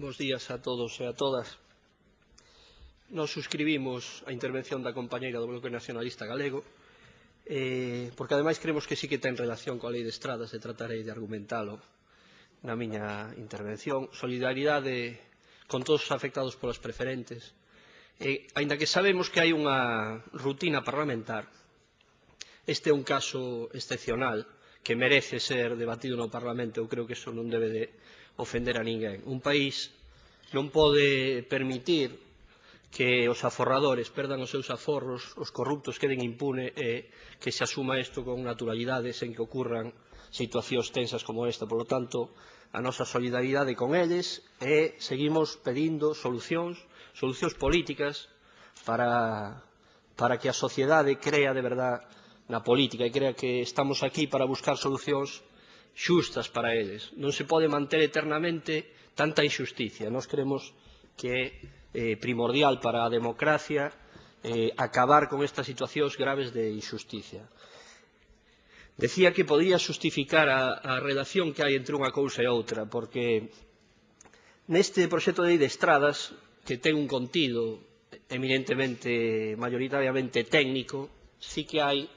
Bos días a todos e a todas. Nos suscribimos a intervención da compañeira do Bloque Nacionalista Galego, eh, porque ademais creemos que sí que ten relación coa lei de estradas e tratarei de argumentalo na miña intervención. Solidaridade con todos os afectados polas preferentes. E, ainda que sabemos que hai unha rutina parlamentar, este é un caso excepcional que merece ser debatido no Parlamento. Eu creo que iso non debe de ofender a ninguén. Un país non pode permitir que os aforradores perdan os seus aforros, os corruptos queden impune e que se asuma isto con naturalidade sen que ocurran situacións tensas como esta. Por lo tanto, a nosa solidaridade con eles e seguimos pedindo solucións, solucións políticas para, para que a sociedade crea de verdad na política e crea que estamos aquí para buscar solucións xustas para eles. Non se pode manter eternamente tanta injusticia. Nós creemos que é eh, primordial para a democracia eh, acabar con estas situacións graves de injusticia. Decía que podía justificar a, a relación que hai entre unha cousa e outra, porque neste proxecto de lei de estradas, que ten un contido eminentemente, mayoritariamente técnico, sí que hai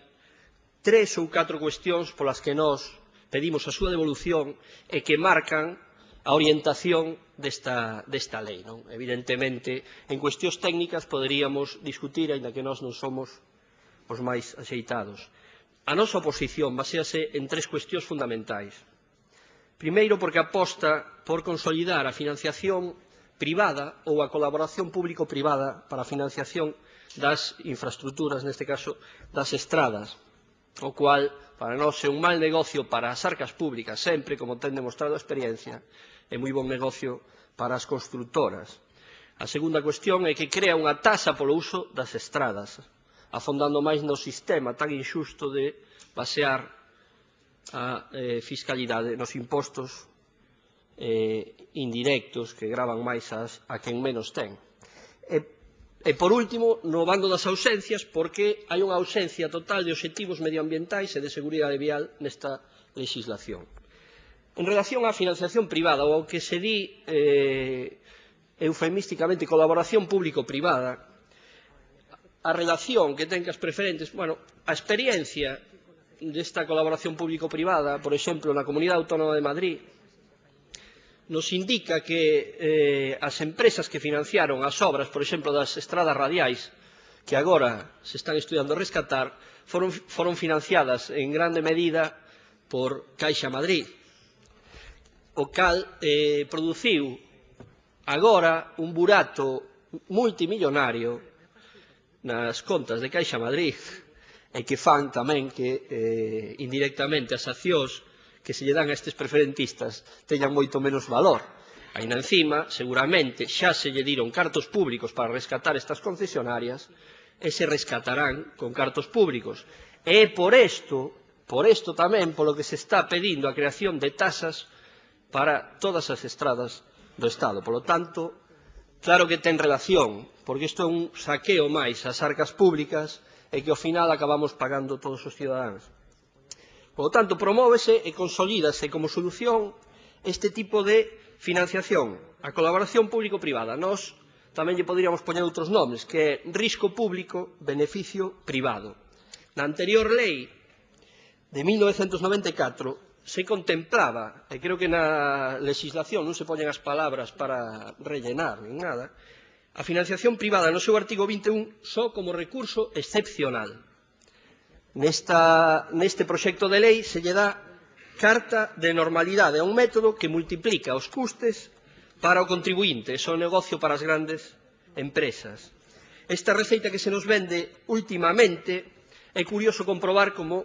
tres ou catro cuestións polas que nós pedimos a súa devolución e que marcan a orientación desta, desta lei. Non? Evidentemente, en cuestións técnicas poderíamos discutir, aínda que nós non somos os máis axeitados. A nosa oposición basease en tres cuestións fundamentais. Primeiro, porque aposta por consolidar a financiación privada ou a colaboración público-privada para a financiación das infraestructuras, neste caso das estradas o cual para nós é un mal negocio para as arcas públicas sempre, como ten demostrado a experiencia, é moi bon negocio para as constructoras. A segunda cuestión é que crea unha tasa polo uso das estradas, afondando máis no sistema tan injusto de basear a eh, fiscalidade nos impostos eh, indirectos que gravan máis as, a quen menos ten. E E, por último, no bando das ausencias, porque hai unha ausencia total de obxectivos medioambientais e de seguridade vial nesta legislación. En relación á financiación privada, ou ao que se di eh, eufemísticamente colaboración público-privada, a relación que ten que as preferentes, bueno, a experiencia desta colaboración público-privada, por exemplo, na Comunidade Autónoma de Madrid, nos indica que eh, as empresas que financiaron as obras, por exemplo, das estradas radiais, que agora se están estudando rescatar, foron, foron financiadas en grande medida por Caixa Madrid, o cal eh, produciu agora un burato multimillonario nas contas de Caixa Madrid e que fan tamén que eh, indirectamente as accións que se lle dan a estes preferentistas teñan moito menos valor. Ainda encima, seguramente, xa se lle diron cartos públicos para rescatar estas concesionarias e se rescatarán con cartos públicos. E por isto, por isto tamén, polo que se está pedindo a creación de tasas para todas as estradas do Estado. Polo tanto, claro que ten relación, porque isto é un saqueo máis ás arcas públicas e que ao final acabamos pagando todos os cidadáns. Por lo tanto, promóvese e consolídase como solución este tipo de financiación, a colaboración público-privada. Nos tamén lle poderíamos poñer outros nomes, que é risco público, beneficio privado. Na anterior lei de 1994 se contemplaba, e creo que na legislación non se poñen as palabras para rellenar nin nada, a financiación privada no seu artigo 21 só como recurso excepcional. Nesta, neste proxecto de lei se lle dá carta de normalidade a un método que multiplica os custes para o contribuinte, o negocio para as grandes empresas. Esta receita que se nos vende últimamente é curioso comprobar como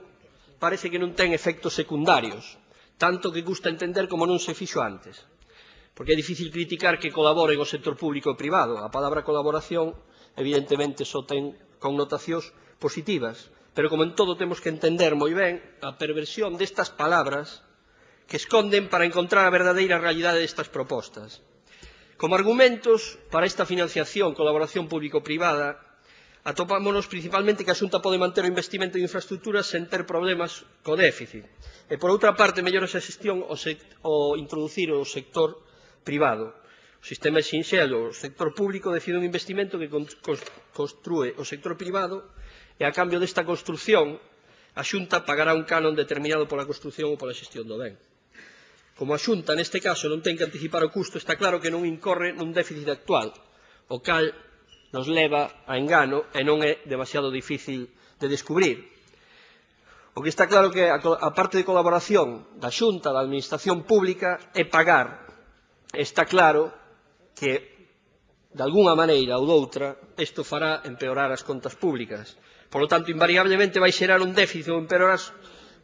parece que non ten efectos secundarios, tanto que custa entender como non se fixo antes. Porque é difícil criticar que colaboren o sector público e privado. A palabra colaboración, evidentemente, só ten connotacións positivas. Pero como en todo temos que entender moi ben a perversión destas palabras que esconden para encontrar a verdadeira realidade destas propostas. Como argumentos para esta financiación, colaboración público-privada, atopámonos principalmente que a Xunta pode manter o investimento en infraestructuras sen ter problemas co déficit. E, por outra parte, mellora esa xestión o, o introducir o sector privado. O sistema é sinxelo, o sector público decide un investimento que construe o sector privado e a cambio desta construción a Xunta pagará un canon determinado pola construción ou pola xestión do ben. Como a Xunta, neste caso, non ten que anticipar o custo, está claro que non incorre nun déficit actual, o cal nos leva a engano e non é demasiado difícil de descubrir. O que está claro que a, a parte de colaboración da Xunta, da Administración Pública, é pagar. Está claro que, de alguna maneira ou doutra, isto fará empeorar as contas públicas. Por lo tanto, invariablemente vai xerar un déficit ou empeorar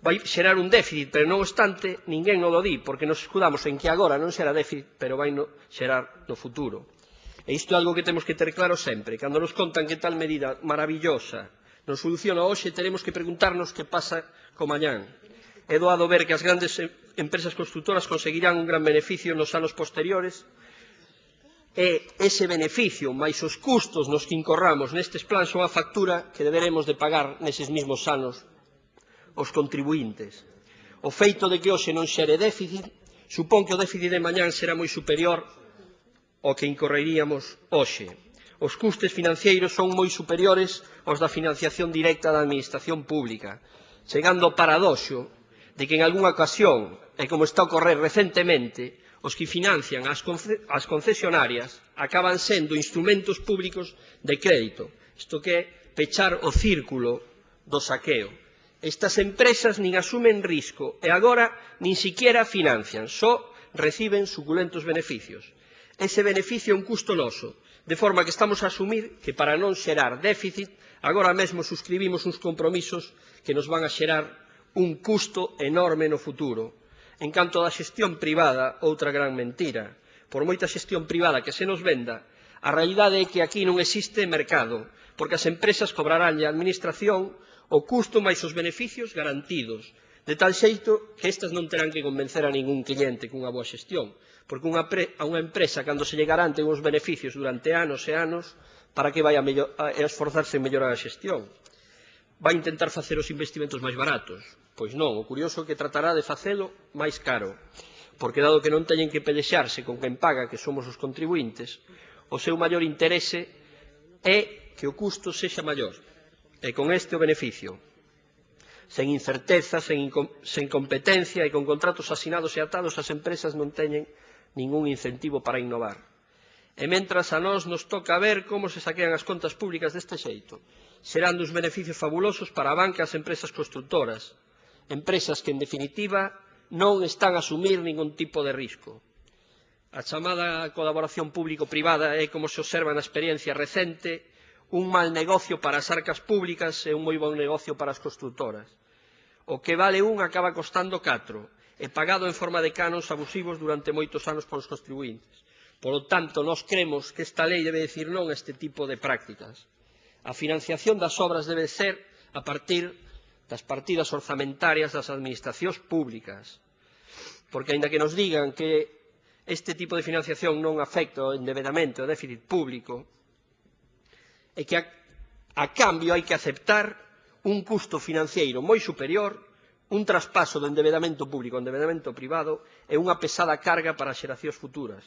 vai xerar un déficit, pero non obstante, ninguén non o di, porque nos escudamos en que agora non xera déficit, pero vai no xerar no futuro. E isto é algo que temos que ter claro sempre. Cando nos contan que tal medida maravillosa nos soluciona hoxe, teremos que preguntarnos que pasa co mañán. É doado ver que as grandes empresas constructoras conseguirán un gran beneficio nos anos posteriores, é ese beneficio máis os custos nos que incorramos nestes plans son a factura que deberemos de pagar neses mismos anos os contribuintes. O feito de que hoxe non xere déficit supón que o déficit de mañán será moi superior ao que incorreríamos hoxe. Os custes financeiros son moi superiores aos da financiación directa da Administración Pública, chegando ao paradoxo de que en algunha ocasión, e como está a ocorrer recentemente, os que financian as, as concesionarias acaban sendo instrumentos públicos de crédito, isto que é pechar o círculo do saqueo. Estas empresas nin asumen risco e agora nin siquiera financian, só reciben suculentos beneficios. Ese beneficio é un custo noso, de forma que estamos a asumir que para non xerar déficit, agora mesmo suscribimos uns compromisos que nos van a xerar un custo enorme no futuro, En canto da xestión privada, outra gran mentira. Por moita xestión privada que se nos venda, a realidade é que aquí non existe mercado, porque as empresas cobrarán a administración o custo máis os beneficios garantidos, de tal xeito que estas non terán que convencer a ningún cliente cunha boa xestión, porque unha pre, a unha empresa, cando se lle garanten uns beneficios durante anos e anos, para que vai a, mellor, a esforzarse en mellorar a xestión? Vai intentar facer os investimentos máis baratos, Pois non, o curioso é que tratará de facelo máis caro, porque dado que non teñen que pelexarse con quen paga, que somos os contribuintes, o seu maior interese é que o custo sexa maior, e con este o beneficio. Sen incerteza, sen, sen competencia e con contratos asinados e atados, as empresas non teñen ningún incentivo para innovar. E mentras a nós nos toca ver como se saquean as contas públicas deste xeito, serán dos beneficios fabulosos para a banca e as empresas constructoras, empresas que, en definitiva, non están a asumir ningún tipo de risco. A chamada colaboración público-privada é, como se observa na experiencia recente, un mal negocio para as arcas públicas e un moi bon negocio para as constructoras. O que vale un acaba costando catro, e pagado en forma de canos abusivos durante moitos anos polos contribuintes. Polo tanto, nós cremos que esta lei debe decir non a este tipo de prácticas. A financiación das obras debe ser a partir das partidas orzamentarias das administracións públicas. Porque, ainda que nos digan que este tipo de financiación non afecta o endevedamento o déficit público, é que a, a cambio hai que aceptar un custo financiero moi superior, un traspaso do endebedamento público ao endebedamento privado e unha pesada carga para as xeracións futuras.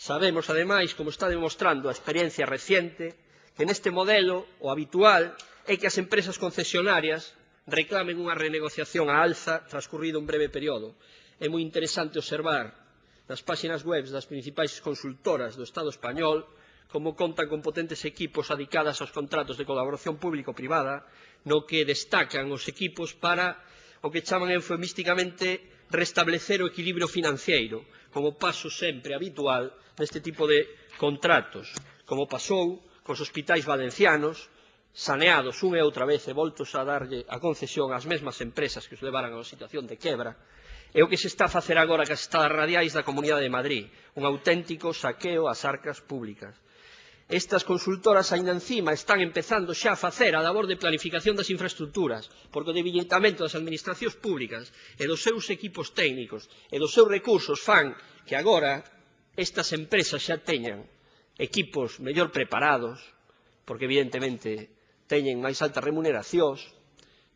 Sabemos, ademais, como está demostrando a experiencia reciente, que neste modelo, o habitual, é que as empresas concesionarias reclamen unha renegociación a alza transcurrido un breve período. É moi interesante observar nas páxinas web das principais consultoras do Estado español como contan con potentes equipos adicadas aos contratos de colaboración público-privada, no que destacan os equipos para o que chaman eufemísticamente restablecer o equilibrio financeiro, como paso sempre habitual neste tipo de contratos, como pasou cos hospitais valencianos, saneados unha e outra vez e voltos a darlle a concesión ás mesmas empresas que os levaran a unha situación de quebra, é o que se está a facer agora cas estadas radiais da Comunidade de Madrid, un auténtico saqueo ás arcas públicas. Estas consultoras aínda encima están empezando xa a facer a labor de planificación das infraestructuras, porque o debilitamento das administracións públicas e dos seus equipos técnicos e dos seus recursos fan que agora estas empresas xa teñan equipos mellor preparados, porque evidentemente teñen máis altas remuneracións,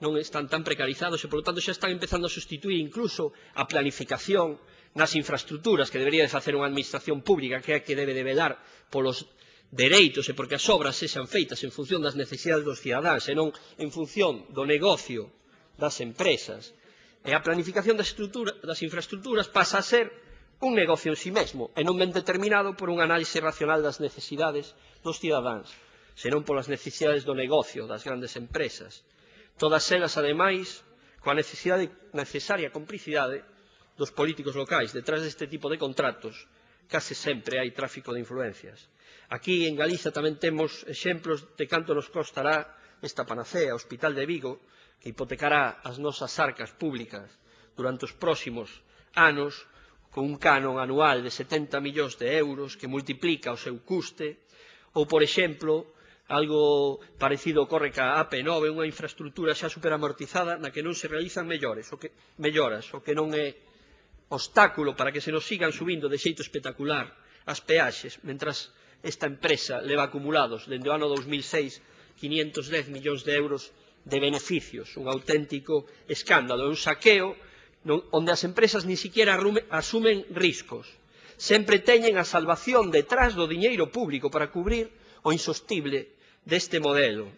non están tan precarizados e, polo tanto, xa están empezando a sustituir incluso a planificación nas infraestructuras que debería de facer unha administración pública que é a que debe de velar polos dereitos e porque as obras sexan feitas en función das necesidades dos cidadáns e non en función do negocio das empresas. E a planificación das, das infraestructuras pasa a ser un negocio en sí mesmo e non ben determinado por un análise racional das necesidades dos cidadáns senón polas necesidades do negocio, das grandes empresas. Todas elas, ademais, coa necesidade, necesaria complicidade dos políticos locais. Detrás deste tipo de contratos, case sempre hai tráfico de influencias. Aquí, en Galiza, tamén temos exemplos de canto nos costará esta panacea, o Hospital de Vigo, que hipotecará as nosas arcas públicas durante os próximos anos con un canon anual de 70 millóns de euros que multiplica o seu custe, ou, por exemplo, algo parecido ocorre ca AP9, unha infraestructura xa superamortizada na que non se realizan mellores, o que, melloras, o que non é obstáculo para que se nos sigan subindo de xeito espectacular as peaxes, mentras esta empresa leva acumulados dende o ano 2006 510 millóns de euros de beneficios, un auténtico escándalo, un saqueo non, onde as empresas ni siquiera asumen riscos. Sempre teñen a salvación detrás do diñeiro público para cubrir o insostible deste modelo.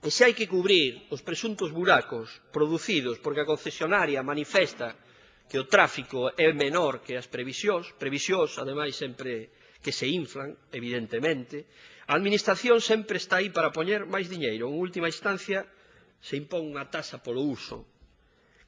E se hai que cubrir os presuntos buracos producidos porque a concesionaria manifesta que o tráfico é menor que as previsións, previsións, ademais, sempre que se inflan, evidentemente, a Administración sempre está aí para poñer máis diñeiro. En última instancia, se impón unha tasa polo uso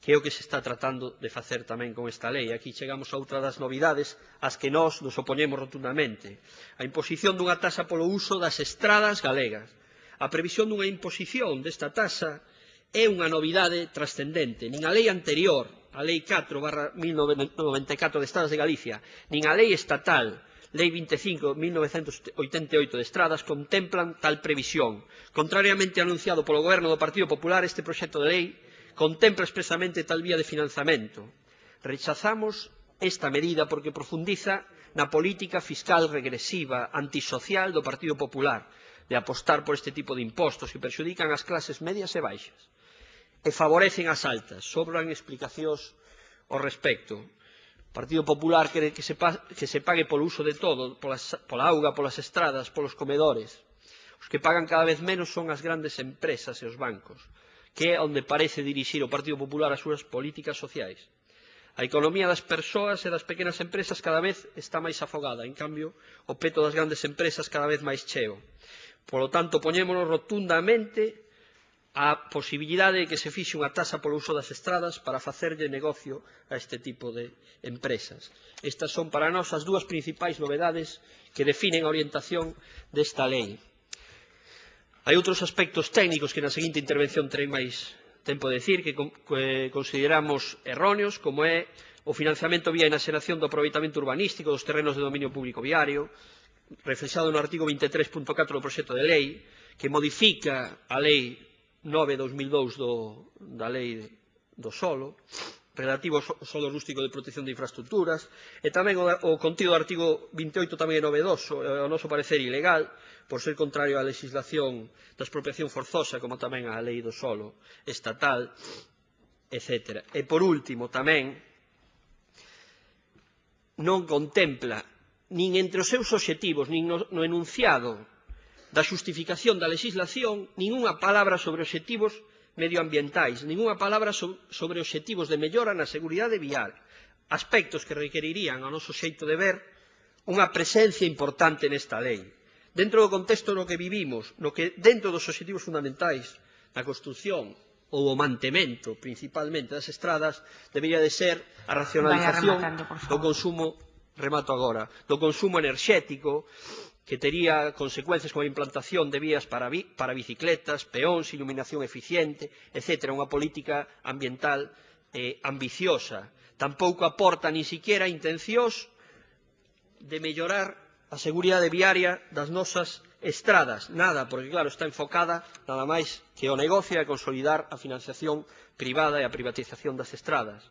que é o que se está tratando de facer tamén con esta lei. Aquí chegamos a outra das novidades ás que nós nos opoñemos rotundamente. A imposición dunha taxa polo uso das estradas galegas. A previsión dunha imposición desta taxa é unha novidade trascendente. Nin a lei anterior, a lei 4 barra 1994 de Estradas de Galicia, nin a lei estatal Lei 25, 1988 de Estradas contemplan tal previsión. Contrariamente anunciado polo Goberno do Partido Popular, este proxecto de lei contempla expresamente tal vía de financiamento. Rechazamos esta medida porque profundiza na política fiscal regresiva, antisocial do Partido Popular, de apostar por este tipo de impostos que perxudican as clases medias e baixas e favorecen as altas. Sobran explicacións ao respecto. O Partido Popular quere que se, que se pague polo uso de todo, polas, pola auga, polas estradas, polos comedores. Os que pagan cada vez menos son as grandes empresas e os bancos que é onde parece dirixir o Partido Popular as súas políticas sociais. A economía das persoas e das pequenas empresas cada vez está máis afogada, en cambio, o peto das grandes empresas cada vez máis cheo. Polo tanto, poñémonos rotundamente a posibilidade de que se fixe unha taxa polo uso das estradas para facerlle negocio a este tipo de empresas. Estas son para nós as dúas principais novedades que definen a orientación desta lei. Hai outros aspectos técnicos que na seguinte intervención terei máis tempo de decir que consideramos erróneos, como é o financiamento vía enaxeración do aproveitamento urbanístico dos terrenos de dominio público viario, reflexado no artigo 23.4 do proxecto de lei, que modifica a lei 9-2002 da lei do solo, relativo ao solo rústico de protección de infraestructuras, e tamén o, contido do artigo 28 tamén é novedoso, ao noso parecer ilegal, por ser contrario á legislación da expropiación forzosa, como tamén á lei do solo estatal, etc. E por último, tamén, non contempla nin entre os seus obxectivos, nin no, no enunciado da xustificación da legislación, nin unha palabra sobre obxectivos medioambientais, ningunha palabra sobre obxectivos de mellora na seguridade vial, aspectos que requerirían ao noso xeito de ver unha presencia importante nesta lei. Dentro do contexto no que vivimos, no que dentro dos obxectivos fundamentais na construción ou o mantemento principalmente das estradas debería de ser a racionalización do consumo remato agora, do consumo enerxético, que tería consecuencias coa implantación de vías para, bi para bicicletas, peóns, iluminación eficiente, etc. Unha política ambiental eh, ambiciosa. Tampouco aporta ni siquiera intencións de mellorar a seguridade viaria das nosas estradas. Nada, porque claro, está enfocada nada máis que o negocio e a consolidar a financiación privada e a privatización das estradas.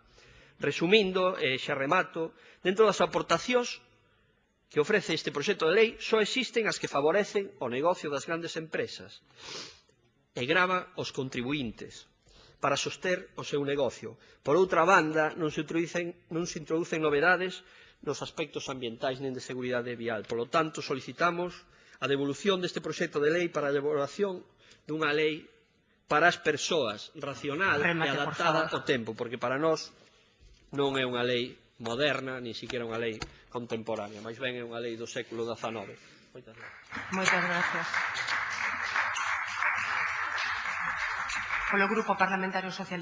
Resumindo, eh, xa remato, dentro das aportacións que ofrece este proxecto de lei só existen as que favorecen o negocio das grandes empresas e grava os contribuintes para soster o seu negocio. Por outra banda, non se introducen, non se introducen novedades nos aspectos ambientais nen de seguridade vial. Por lo tanto, solicitamos a devolución deste proxecto de lei para a elaboración dunha lei para as persoas racional Remate, e adaptada ao tempo, porque para nós non é unha lei moderna, ni siquiera unha lei contemporánea, máis ben é unha lei do século XIX. Moitas gracias. Moitas gracias. Polo Grupo Parlamentario Socialista